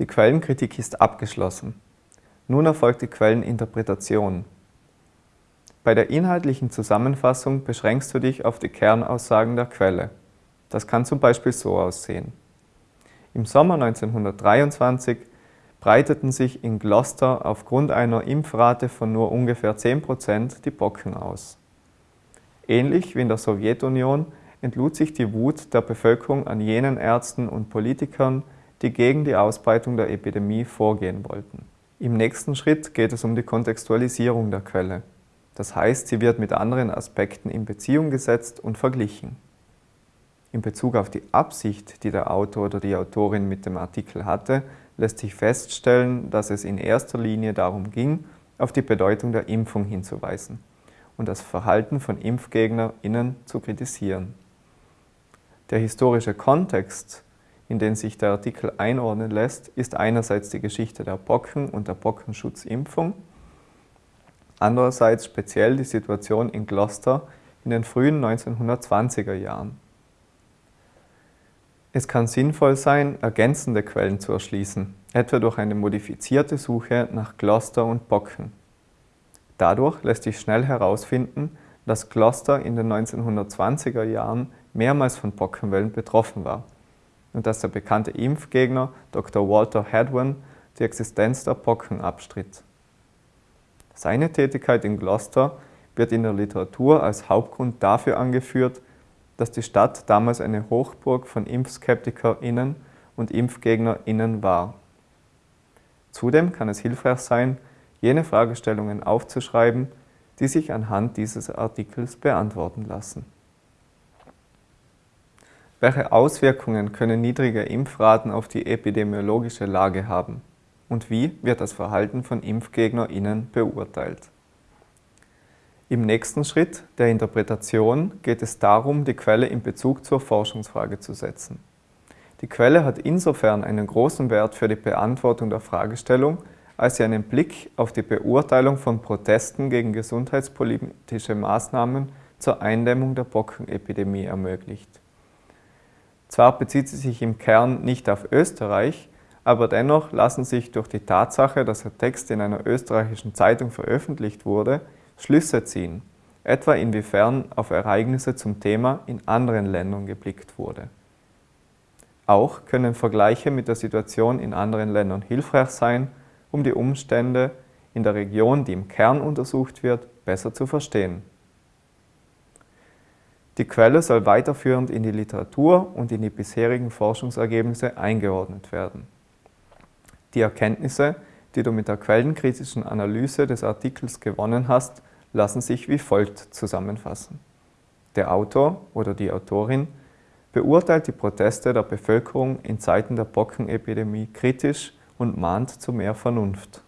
Die Quellenkritik ist abgeschlossen. Nun erfolgt die Quelleninterpretation. Bei der inhaltlichen Zusammenfassung beschränkst du dich auf die Kernaussagen der Quelle. Das kann zum Beispiel so aussehen. Im Sommer 1923 breiteten sich in Gloucester aufgrund einer Impfrate von nur ungefähr 10% die Pocken aus. Ähnlich wie in der Sowjetunion entlud sich die Wut der Bevölkerung an jenen Ärzten und Politikern, die gegen die Ausbreitung der Epidemie vorgehen wollten. Im nächsten Schritt geht es um die Kontextualisierung der Quelle. Das heißt, sie wird mit anderen Aspekten in Beziehung gesetzt und verglichen. In Bezug auf die Absicht, die der Autor oder die Autorin mit dem Artikel hatte, lässt sich feststellen, dass es in erster Linie darum ging, auf die Bedeutung der Impfung hinzuweisen und das Verhalten von ImpfgegnerInnen zu kritisieren. Der historische Kontext in den sich der Artikel einordnen lässt, ist einerseits die Geschichte der Pocken und der Bockenschutzimpfung, andererseits speziell die Situation in Gloucester in den frühen 1920er Jahren. Es kann sinnvoll sein, ergänzende Quellen zu erschließen, etwa durch eine modifizierte Suche nach Gloucester und Bocken. Dadurch lässt sich schnell herausfinden, dass Gloucester in den 1920er Jahren mehrmals von Pockenwellen betroffen war und dass der bekannte Impfgegner Dr. Walter Hadwin die Existenz der Pocken abstritt. Seine Tätigkeit in Gloucester wird in der Literatur als Hauptgrund dafür angeführt, dass die Stadt damals eine Hochburg von ImpfskeptikerInnen und ImpfgegnerInnen war. Zudem kann es hilfreich sein, jene Fragestellungen aufzuschreiben, die sich anhand dieses Artikels beantworten lassen. Welche Auswirkungen können niedrige Impfraten auf die epidemiologische Lage haben? Und wie wird das Verhalten von ImpfgegnerInnen beurteilt? Im nächsten Schritt, der Interpretation, geht es darum, die Quelle in Bezug zur Forschungsfrage zu setzen. Die Quelle hat insofern einen großen Wert für die Beantwortung der Fragestellung, als sie einen Blick auf die Beurteilung von Protesten gegen gesundheitspolitische Maßnahmen zur Eindämmung der Bockenepidemie ermöglicht. Zwar bezieht sie sich im Kern nicht auf Österreich, aber dennoch lassen sich durch die Tatsache, dass der Text in einer österreichischen Zeitung veröffentlicht wurde, Schlüsse ziehen, etwa inwiefern auf Ereignisse zum Thema in anderen Ländern geblickt wurde. Auch können Vergleiche mit der Situation in anderen Ländern hilfreich sein, um die Umstände in der Region, die im Kern untersucht wird, besser zu verstehen. Die Quelle soll weiterführend in die Literatur und in die bisherigen Forschungsergebnisse eingeordnet werden. Die Erkenntnisse, die du mit der quellenkritischen Analyse des Artikels gewonnen hast, lassen sich wie folgt zusammenfassen. Der Autor oder die Autorin beurteilt die Proteste der Bevölkerung in Zeiten der Bockenepidemie kritisch und mahnt zu mehr Vernunft.